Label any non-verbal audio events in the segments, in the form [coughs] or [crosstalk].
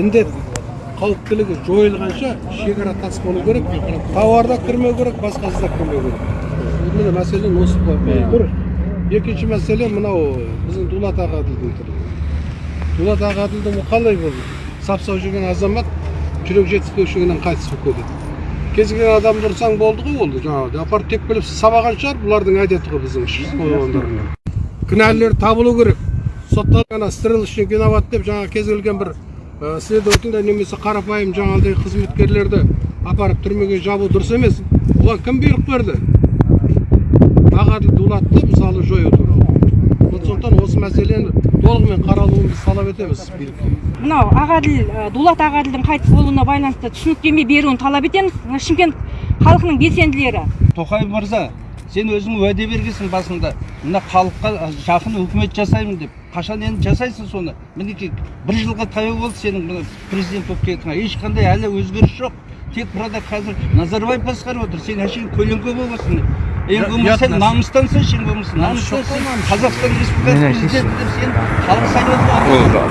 індет қауіптілігі жойылғанша шекара тас болу керек тауар да кірмеу керек басқасы да кірмеу керек. Міне мәселен осы тұр екінші мәселе мынау біздің дулат ағаділдің тұр дулат ағаділдің бұл қалай болды? Сап сау жүрген азамат жүрек жетіспеушілігінен қайтыс болып кетеді кез келген адамды ұрсаң болды ғой ол жаңағы апарып тепкілеп сабаған шығар бұлардың әдеті ғой біздің ішкі мамандарының кінәлілер табылу керек. Сотталған ана стрелочник виноват деп жаңағы кез келген бір ә, следователь немесе қарапайым жаңағыдай қызметкерлерді апарып түрмеге жабу дұрыс емес. Оған кім бұйрық берді? Ағаділ дулатты мысалы жою туралы. Вот сондықтан осы мәселені толығымен қаралуын біз талап етеміз билікке мынау ағаділ ә, дулат ағаділдің қайтыс болуына байланысты түсініктеме беруін талап етеміз. Мына шымкент халқының белсенділері. Тоқаев мырза сен өзің уәде бергенсің басында мына халыққа жақын үкімет жасаймын деп. Қашан енді жасайсың соны? Мінекей бір жылға таяу болды сенің мына президент болып кеткеніңе ешқандай әлі өзгеріс жоқ. Тек burada қазір назарбаев басқарып отыр. Сен әшейін көлеңке боласың. Ең болмаса сен намыстансың ең болмаса намыстансың қазақстан республикасы президенті деп сен халық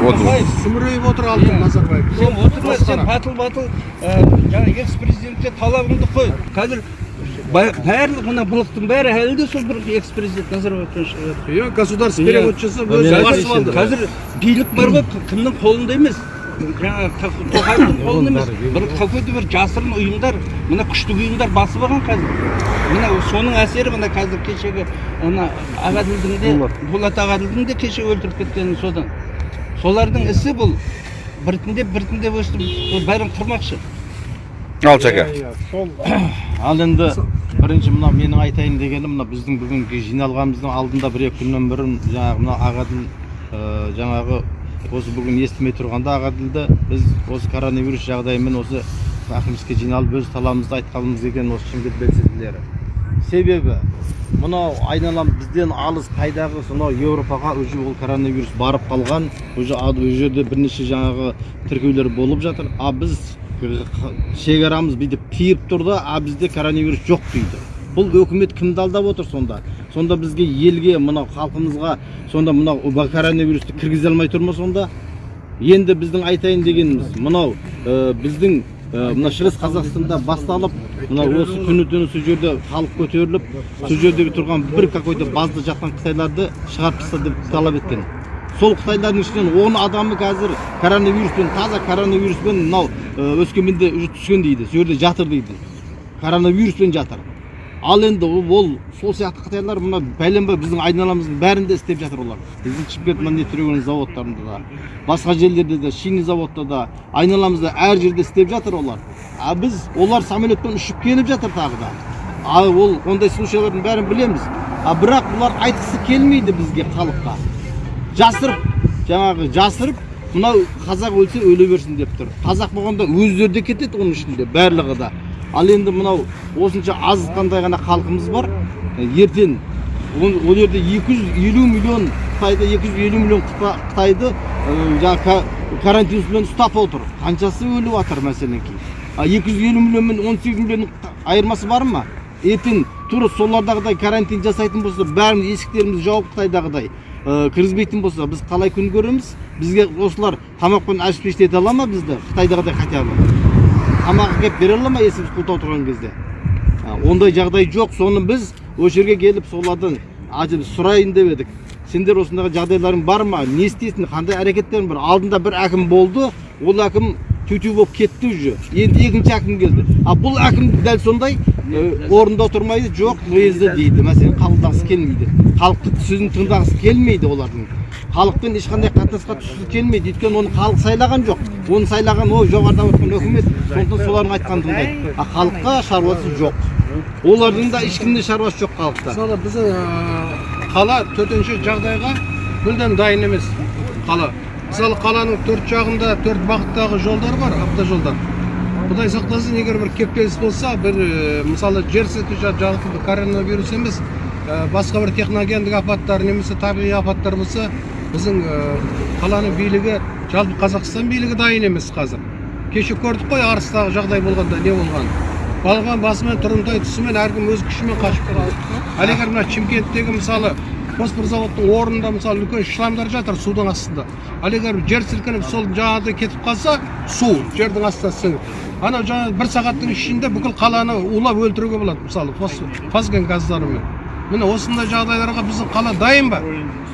тоқаев сүмірейіп отыр алтын назарбаев. сен отырма сен батыл батыл жаңағы экс президентке талабыңды қой. Қазір барлық мына былықтың бәрі әлі де сол бір экс президент назарбаевтан шығып жатыр иә. государство перевод жасап өзі басып алды. қазір билік бар ғой кімнің қолында емес. Жаңағы тоқаевтың қолында емес. бір какой то бір жасырын ұйымдар мына күштік ұйымдар басып алған қазір. Мына соның әсері мына қазір кешегі ана ағаділдің де болат. Ағаділдің де кеше өлтіріп кеткені содан. Солардың ісі бұл. Біртіндеп біртіндеп өстіп бәрін қырмақшы. Ал шака [coughs] ал енді бірінші мына менің айтайын дегенім мына біздің бүгінгі жиналғанымыздың алдында бір екі күннен бұрын жаңағы мына ағаділ жаңағы осы бүгін естімей тұрғанда ағаділді біз осы коронавирус жағдайымен осы әкімдікке жиналып өз талабымызды айтқанымыз келген осы шымкент белсенділері. Себебі мынау айналам бізден алыс қайдағы сонау еуропаға уже ол коронавирус барып қалған уже ол жерде бірнеше жаңағы тіркеулер болып жатыр. А біз шекарамыз бүйтіп тиіп тұр да а бізде коронавирус жоқ дейді. Бұл өкімет кімді алдап отыр сонда? Сонда бізге елге мынау халқымызға сонда мынау коронавирусты кіргізе алмай тұр ма сонда? Енді біздің айтайын дегеніміз мынау ә, біздің ә, мына шығыс қазақстанда басталып мына осы күні түні сол жерде халық көтеріліп сол жердегі тұрған бір какой то базда жатқан қытайларды шығарып таста деп талап еткен. Сол қытайлардың ішінен он адамы қазір коронавируспен таза коронавируспен мынау өскеменде уже түскен дейді сол жерде жатыр дейді коронавируспен жатыр ал енді ол сол сияқты қытайлар мына бәленбай біздің айналамыздың бәрінде істеп жатыр олар біздің шымкент не заводтарында да басқа жерлерде де шинный заводта да айналамызда әр жерде істеп жатыр олар а біз олар самолетпен ұшып келіп жатыр тағы да а ол ондай случайлардың бәрін білеміз а бірақ бұлар айтқысы келмейді бізге халыққа жасырып жаңағы жасырып мынау қазақ өлсе өле берсін деп тұр. Қазақ болғанда өздері де кетеді оның ішінде барлығы да. Ал енді мынау осынша аз қандай ғана халқымыз бар ертең ол жерде 250 миллион қытайды 250 миллион қытайды жаңағы карантинмен ұстап отыр. Қаншасы өліп жатыр мәселен кейін 250 миллион мен 18 миллионның айырмасы бар ма? Ертең тура солардағыдай карантин жасайтын болса бәрін есіктерімізді жауып қытайдағыдай кіргізбейтін болса біз қалай күн көреміз бізге осылар тамақпен обеспечить ала ма бізді қытайдағыдай хотя бы тамақ әкеліп бере ала ма есіміз құлтау тұрған кезде ондай жағдай жоқ соны біз осы жерге келіп солардан сұрайын деп едік сендер осындағы жағдайларың бар ма не істейсің қандай әрекеттерің бар алдында бір әкім болды ол әкім тю болып кетті уже енді екінші әкім келді а бұл әкім дәл сондай орында тұрмайды жоқ уезді дейді мәселен қабылдағысы келмейді халықтың сөзін тыңдағысы келмейді олардың. Халықпен ешқандай қатынасқа түскісі келмейді. Өйткені оны халық сайлаған жоқ. Оны сайлаған ол жоғарыда отырған үкімет сондықтан солардың айтқанын тыңдайды. А халыққа шаруасы жоқ. Олардың да ешкімде шаруасы жоқ халықта. Мысалы біздің қала төтенше жағдайға мүлдем дайын емес қала. Мысалы қаланың төрт жағында төрт бағыттағы жолдар бар автожолдар. Құдай сақтасын егер бір кептеліс болса бір мысалы жер сілкініп жалпы коронавирус емес басқа бір техногендік апаттар немесе табиғи апаттар болса біздің қаланың билігі жалпы қазақстан билігі дайын емес қазір. Кеше көрдік қой арыстағы жағдай болғанда не болған балған басымен тұрымтай тұсымен әркім өз күшімен қашып кетті ал егер мына шымкенттегі мысалы фосфор заводтың орнында мысалы үлкен шламдар жатыр судың астында. Ал егер жер сілкініп сол жаңағыдай кетіп қалса су жердің астына сіңіп. Анау жаңағы бір сағаттың ішінде бүкіл қаланы улап өлтіруге болады мысалы фос- фосген газдарымен міне осындай жағдайларға біздің қала дайын ба?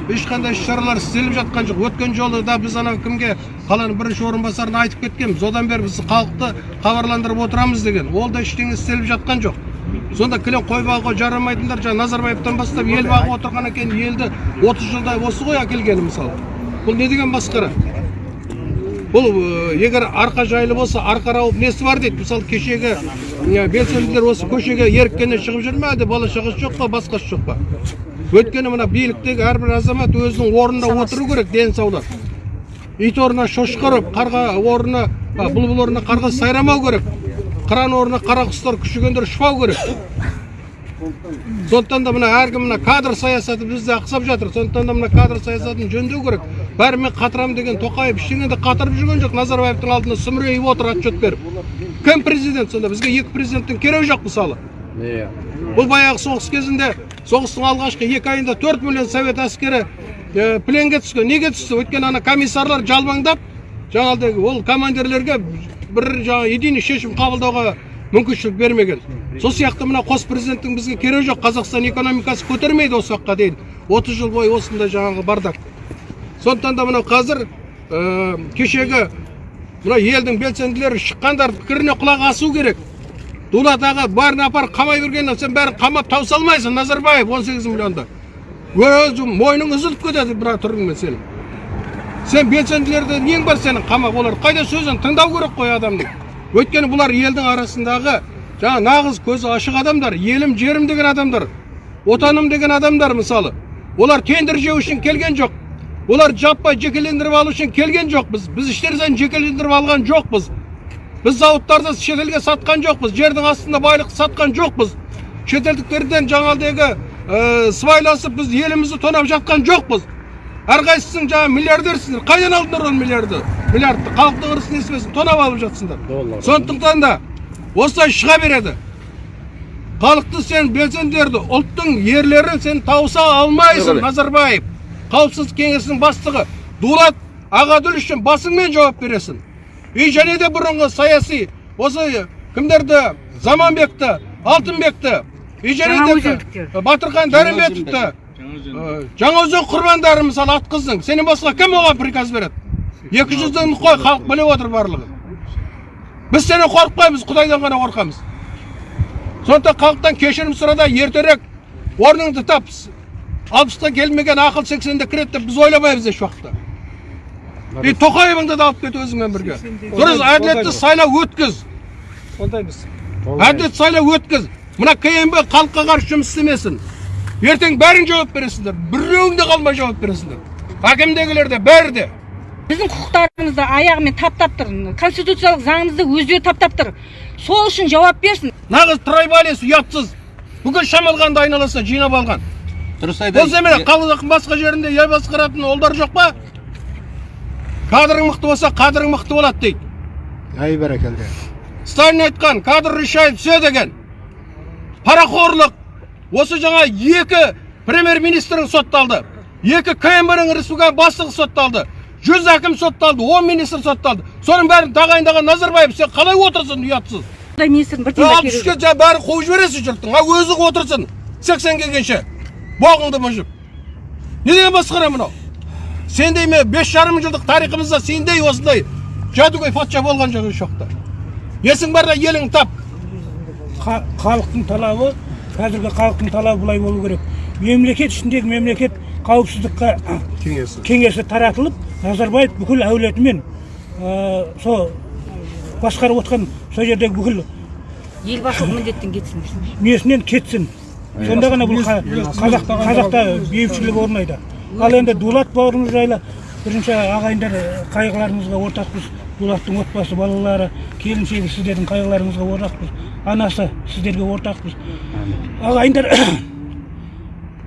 Ешқандай іс шаралар істеліп жатқан жоқ. Өткен жолы да біз анау кімге қаланың бірінші орынбасарына айтып кеткенбіз. Одан бері біз халықты хабарландырып отырамыз деген. Ол да ештеңе істеліп жатқан жоқ. Сонда кілең қой бағуға жарамайтындар жаңа назарбаевтан бастап ел бағып отырғаннан кейін елді 30 жылдай осы ғой әкелгені мысалы. Бұл не деген басқара бұл э, егер арқа жайлы болса арқа рауып несі бар дейді? Мысалы кешегі э, белсенділер осы көшеге еріккеннен шығып жүр ме әлде бала шағасы жоқ па басқасы жоқ па? Өйткені мына биліктегі әрбір азамат өзінің орнында отыру керек дені саулап ит орнына шошқа ұрып қарға орнына бұлбұл орнына қарға сайрамау керек. Қыран орнына қара құстар күшігендер ұшпау керек. Сондықтан да мына әркім мына кадр саясаты бізде ақсап жатыр. Сондықтан да мына кадр саясатын жөндеу керек. Бәрі мен қатырамын деген тоқаев ештеңе де қатырып жүрген жоқ. Назарбаевтың алдында сүмірейіп отыр отчет беріп. Кім президент сонда? Бізге екі президенттің керегі жоқ мысалы. Бұл баяғы соғыс кезінде соғыстың алғашқы екі айында төрт миллион совет әскері ә, пленге түскен. Неге түсті? Өйткені ана комиссарлар жалбаңдап жаңағыдай ол командирлерге бір жаңағы единый шешім қабылдауға мүмкіншілік бермеген. Сол сияқты мына қос президенттің бізге керегі жоқ. Қазақстан экономикасы көтермейді осы уақытқа дейін отыз жыл бойы осындай жаңағы бардак. Сондықтан да мынау қазір ә, кешегі мына елдің белсенділері шыққандар пікіріне құлақ асу керек. Дулат аға бәрін апарып қамай бергеннен сен бәрін қамап тауыса алмайсың назарбаев 18 миллионды. Өзі мойның үзіліп кетеді бір түріңмен сенің. Сен белсенділерді нең бар сенің қамап олар қайда сөзін тыңдау керек қой адамның өйткені бұлар елдің арасындағы жаңа нағыз көзі ашық адамдар елім жерім деген адамдар отаным деген адамдар мысалы. Олар тендер жеу үшін келген жоқ. Олар жаппай жекелендіріп алу үшін келген жоқпыз біз іштерден жекелендіріп алған жоқпыз біз зауыттарды шетелге сатқан жоқпыз жердің астында байлықты сатқан жоқпыз шетелдіктерден жаңағыдегі ә, сыбайласып біз елімізді тонап жатқан жоқпыз әрқайсысың жаңағы миллиардерсіңдер қайдан алдыңдар ол миллиарды миллиардты халықтың ырысын несібесін тонап алып жатсыңдар сондықтан да осылай шыға береді халықты сен белсенділерді ұлттың ерлерін сен тауыса алмайсың назарбаев қауіпсіздік кеңесінің бастығы дулат ағаділ үшін басыңмен жауап бересің и және де бұрынғы саяси осы кімдерді заманбекті алтынбекті и және де батырхан дәрімбетовті жаңаөзен құрбандары мысалы атқыздың сенен басқа кім оған приказ береді екі жүзден қой халық біліп отыр барлығын біз сенен қорықпаймыз құдайдан ғана қорқамыз сондықтан халықтан кешірім сұра да ертерек орныңды тап алпысқа келмеген ақыл сексенде кіреді деп біз ойламаймыз еш уақытта и тоқаевыңды да алып кет өзіңмен бірге дұрыс әділетті сайлау өткіз қолдаймыз әділет сайлау өткіз мына кмб халыққа қарсы жұмыс істемесін ертең бәрін жауап бересіңдер біреуің де қалмай жауап бересіңдер әкімдегілер де бәрі де біздің құқықтарымызды аяғымен таптап тұр конституциялық заңымызды өздері таптап тұр сол үшін жауап берсін нағыз трайбалист ұятсыз бүкіл шамалғанды айналасына жинап алған дұрыс болса міне қаланың басқа жерінде ел басқаратын олдар жоқ па? Кадрың мықты болса қадірің мықты болады дейді. Әй бәрекелді. Сталин айтқан кадр решает все деген парақорлық. Осы жаңа екі премьер министрің сотталды. Екі кмб ның республика бастығы сотталды. Жүз әкім сотталды он министр сотталды. Соның бәрін тағайындаған назарбаев сен қалай отырсың ұятсыз? Министрдің бір тиын үшке бәрін қуып жібересің жұрттың а өзің отырсың сексен келгенше. Боғыңды мұжып не деген масқара мынау сендей ме бес жарым жылдық тарихымызда сендей осындай жәдігөй патша болған жоқ еш уақытта есің барда елің тап ха- халықтың талабы қазіргі халықтың талабы былай болу керек мемлекет ішіндегі мемлекет қауіпсіздікке кеңесі кеңесі таратылып назарбаев бүкіл әулетімен ә, сол басқарып отқан сол жердегі бүкіл елбасылық міндеттен кетсін несінен кетсін сонда ғана бұл қа- қазақ қазақта бейбітшілік орнайды ал енді дулат бауырымыз жайлы бірінші ағайындар қайғыларыңызға ортақпыз дулаттың отбасы балалары келіншегі сіздердің қайғыларыңызға ортақпыз анасы сіздерге ортақпыз ағайындар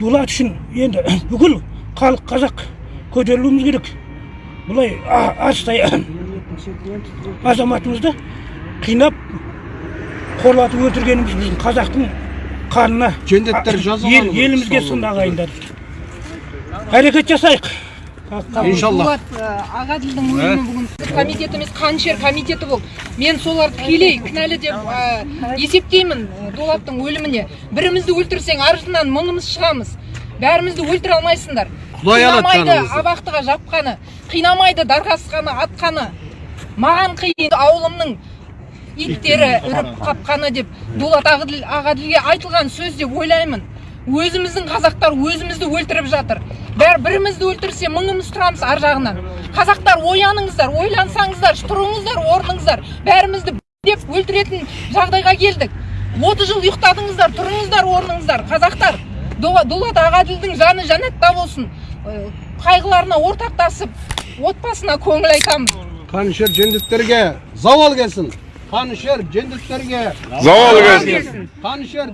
дулат үшін енді бүкіл халық қазақ көтерілуіміз керек бұлай астай азаматымызды қинап қорлатып өлтіргеніміз біздің қазақтың қанына жендеттер жазаланып ел, елімізге сын ағайындар. Әрекет жасайық. Иншалла ағаділдің өлімі бүгін комитет емес қанішер комитеті болды мен соларды тікелей кінәлі деп есептеймін дулаттың өліміне. Бірімізді өлтірсең артынан мыңымыз шығамыз. Бәрімізді өлтіре алмайсыңдар. Құдай алады қинамайды абақтыға жапқаны қинамайды дарқасқаны атқаны. Маған қиын ауылымның иттері үріп қапқаны деп дулат ағаділ- ағаділге айтылған сөз деп ойлаймын. Өзіміздің қазақтар өзімізді өлтіріп жатыр. Бәрі бірімізді өлтірсе мыңымыз тұрамыз ар жағынан. Қазақтар ояныңыздар ойлансаңыздар тұрыңыздар орныңыздар. Бәрімізді деп өлтіретін жағдайға келдік. Отыз жыл ұйықтадыңыздар тұрыңыздар орныңыздар. Қазақтар Ду- дулат ағаділдің жаны жәннатта болсын. Қайғыларына ортақтасып отбасына көңіл айтамыз қанішер жендеттерге зауал келсін. Panışer cendiklerge. Zavallı gelsin. Panışer